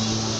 you.